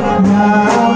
now.